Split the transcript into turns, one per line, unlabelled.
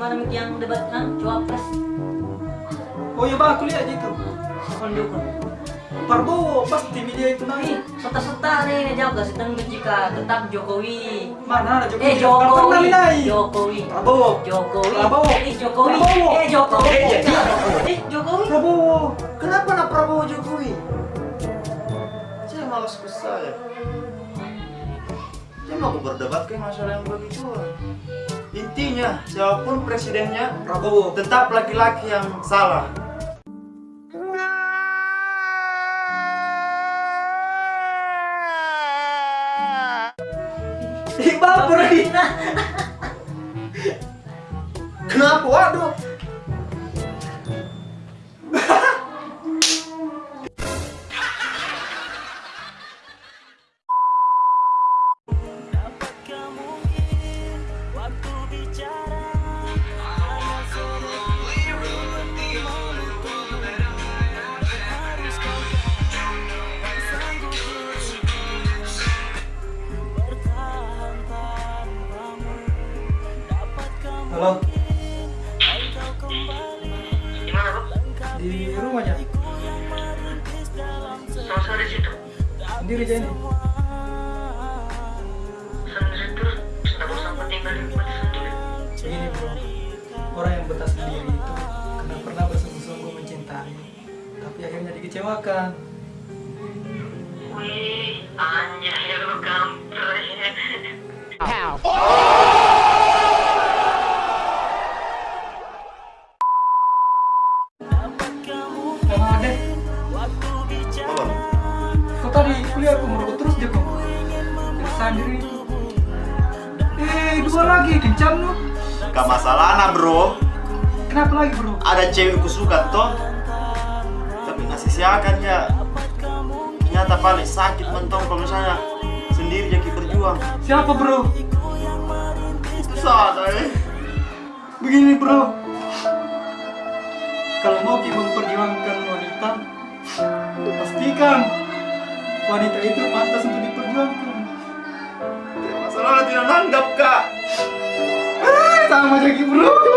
Itu yang debat kan cawapres.
Oh iya bang, aku lihat itu.
Pendukung.
Prabowo pasti media itu naik.
serta-serta nih ini jawab kasih tentang jika tetap Jokowi.
Mana ada Jokowi?
Eh
Kan
Jokowi. Jokowi.
Prabowo.
Jokowi.
Prabowo.
Eh Jokowi.
Prabowo.
Eh Jokowi.
Eh, jadi
Eh Jokowi.
Prabowo.
Kenapa nak Prabowo Jokowi? Saya malas ke saya. Saya mau berdebat ke masalah yang begitu. Intinya, siapa pun presidennya,
Prabowo.
tetap laki-laki yang salah.
Ih baper Halo,
Gimana
di rumahnya.
Sama di situ.
Sendiri aja ini.
Sendiri terus. Tidak bosan tinggal di rumah sendiri.
Begini bro, orang yang betah sendiri itu karena pernah bersungguh-sungguh mencintai, tapi akhirnya dikecewakan.
Wih, anjay lu
kuliah aku merokok terus dia kok. Sendiri itu. Eh, dua lagi kencang lu.
Gak masalah nah bro.
Kenapa lagi bro?
Ada cewek ku suka toh. Tapi ngasih siakan ya. Ternyata paling sakit mentong kalau misalnya sendiri jadi berjuang.
Siapa bro?
Itu salah eh.
Begini bro. Kalau mau kita memperjuangkan wanita, pastikan wanita itu pantas untuk diperjuangkan.
Masalah tidak nanggap kak.
Ah, sama jadi bro.